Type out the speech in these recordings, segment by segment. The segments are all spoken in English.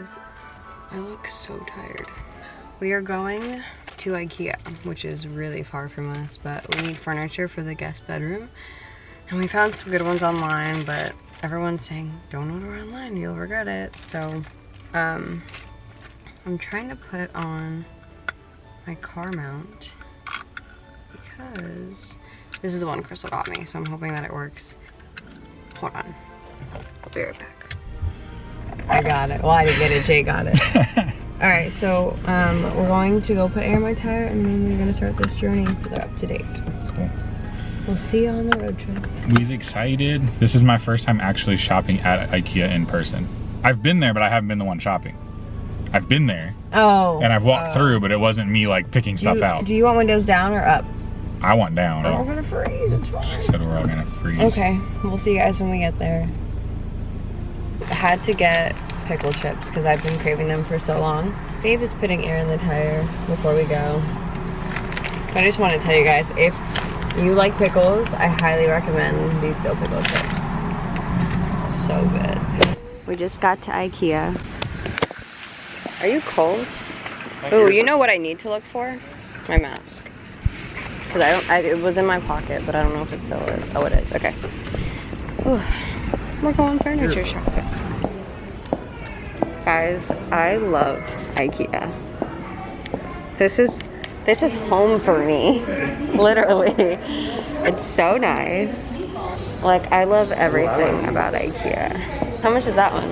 guys. I look so tired. We are going to Ikea, which is really far from us, but we need furniture for the guest bedroom. And we found some good ones online, but everyone's saying, don't order online, you'll regret it. So, um, I'm trying to put on my car mount because this is the one Crystal got me, so I'm hoping that it works. Hold on. I'll be right back. I got it. Well, I didn't get it. Jay got it. All right, so um, we're going to go put air in my tire, and then we're gonna start this journey. They're up to date. Cool. We'll see you on the road trip. We's excited. This is my first time actually shopping at Ikea in person. I've been there, but I haven't been the one shopping. I've been there Oh. and I've walked oh. through, but it wasn't me like picking stuff you, out. Do you want windows down or up? I want down. We're all gonna freeze. It's She said we're all gonna freeze. Okay, we'll see you guys when we get there. Had to get pickle chips because I've been craving them for so long. Babe is putting air in the tire before we go. I just want to tell you guys, if you like pickles, I highly recommend these dill pickle chips. So good. We just got to Ikea. Are you cold? Oh, you know what I need to look for? My mask. Cause I don't, I, it was in my pocket, but I don't know if it still is. Oh, it is, okay. Ooh, we're going furniture shopping. Guys, I love Ikea. This is, this is home for me. Literally. It's so nice. Like, I love everything about Ikea. How much is that one?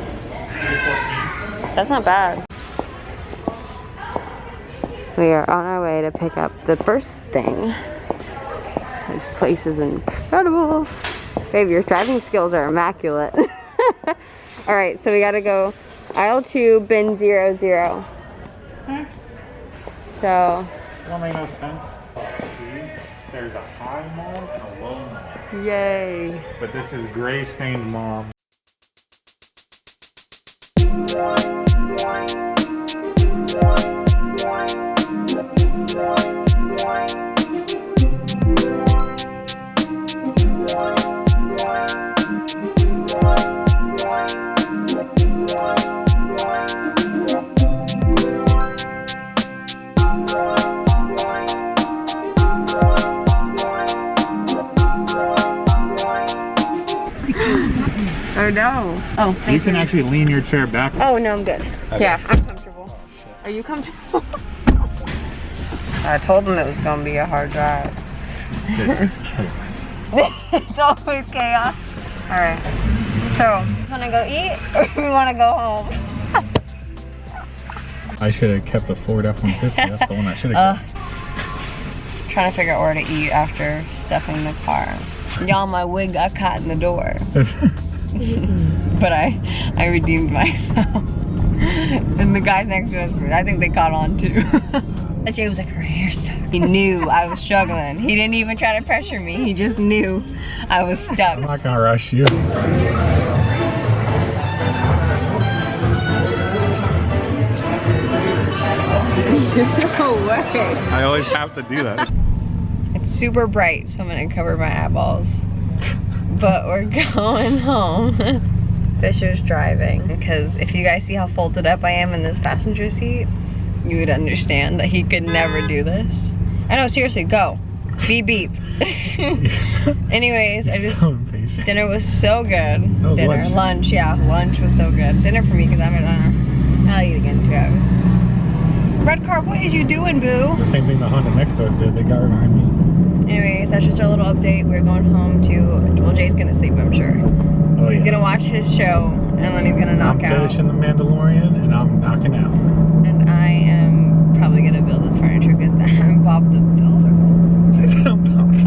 That's not bad. We are on our way to pick up the first thing. This place is incredible. Babe, your driving skills are immaculate. All right, so we gotta go aisle two, bin zero, zero. Hmm? So, Don't make no sense. See, there's a high mom and a low mom. yay. But this is gray stained mom. Oh no. Oh, You thank can actually lean your chair back. Oh no, I'm good. Yeah, I'm comfortable. Are you comfortable? I told them it was gonna be a hard drive. This is chaos. it's always chaos. All right. So, just wanna go eat or we wanna go home? I should have kept the Ford F-150. That's the one I should Uh, have trying to figure out where to eat after stuffing the car. Y'all, my wig got caught in the door, kept. but I, I redeemed myself. and the guys next to us, I think they caught on too. Jay was like, her hair's so. He knew I was struggling. He didn't even try to pressure me. He just knew I was stuck. I'm not gonna rush you. no way. I always have to do that. It's super bright, so I'm gonna cover my eyeballs. But we're going home. Fisher's driving because if you guys see how folded up I am in this passenger seat, you would understand that he could never do this. I know, seriously, go. Beep beep. Anyways, I just So dinner was so good. was dinner, lunch. yeah, lunch was so good. Dinner for me because I'm gonna I'll eat again too. Red car, what is you doing, boo? The same thing the Honda next to us did. They got behind me. Anyways, that's just our little update. We're going home to, well, Jay's gonna sleep, I'm sure. Oh, he's yeah. gonna watch his show, and then he's gonna knock I'm out. finishing the Mandalorian and I'm knocking out. And I am probably gonna build this furniture because I'm Bob the Builder.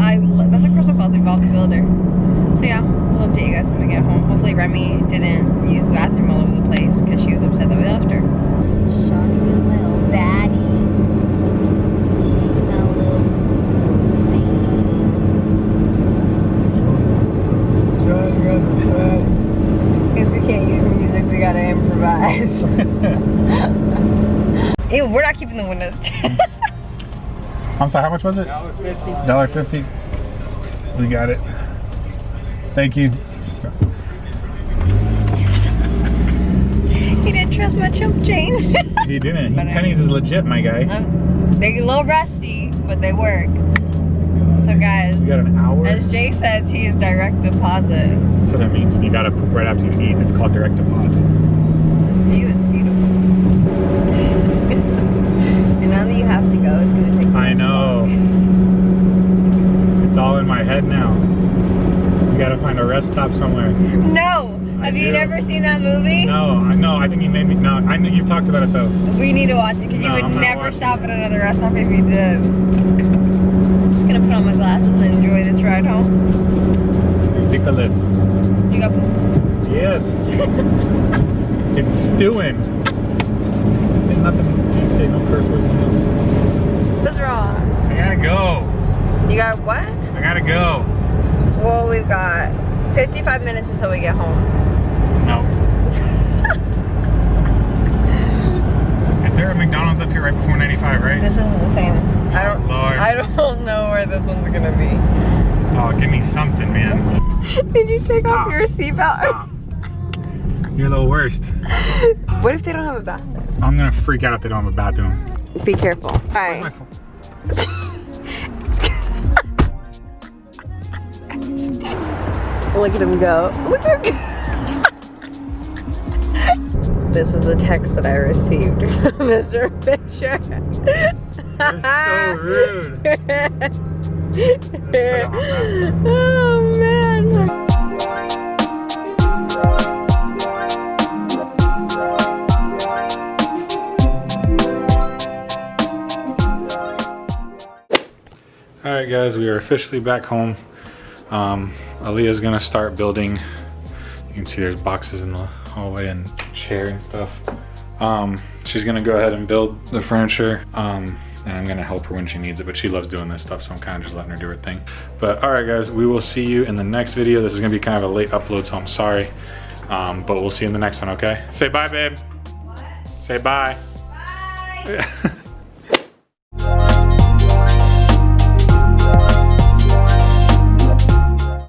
I, that's what Crystal calls me, Bob the Builder. So yeah, we'll update you guys when we get home. Hopefully Remy didn't use the bathroom all over the place because she was upset that we left her. Shawty, you little baddie. She my little Since we can't use music, we gotta improvise. Ew, we're not keeping the windows down. I'm sorry, how much was it? Dollar fifty. We got it. Thank you. he didn't trust my chump chain. He didn't. But I- is legit, my guy. They're a little rusty, but they work. So guys, You got an hour. as Jay says, he is direct deposit. That's what I mean. You gotta poop right after you eat. It's called direct deposit. This view is beautiful. and now that you have to go, it's gonna take. I know. It's all in my head now. We gotta find a rest stop somewhere. No. I Have you never seen that movie? No, I know. I think you made me. No, I know you've talked about it though. We need to watch it because you would never stop at another rest stop if you did. Glasses and enjoy this ride home. This is ridiculous. You got poop? Yes. it's stewing. Say nothing. You say no curse words. What's wrong? I gotta go. You got what? I gotta go. Well, we've got 55 minutes until we get home. No. Is there a McDonald's up here right before 95, right? This isn't the same. I don't. Lord. I don't this one's gonna be. Oh, give me something, man. Did you take Stop. off your seatbelt? You're the worst. What if they don't have a bathroom? I'm gonna freak out if they don't have a bathroom. Be careful. Where's Alright. Look at him go. Look at him go. This is the text that I received from Mr. Fisher. You're so rude. Oh man. All right, guys, we are officially back home. Um, Aaliyah's gonna start building. You can see there's boxes in the hallway and chair and stuff. Um, she's gonna go ahead and build the furniture. Um, and I'm gonna help her when she needs it, but she loves doing this stuff, so I'm kind of just letting her do her thing. But all right, guys, we will see you in the next video. This is gonna be kind of a late upload, so I'm sorry. Um, but we'll see you in the next one, okay? Say bye, babe. Say bye. Bye.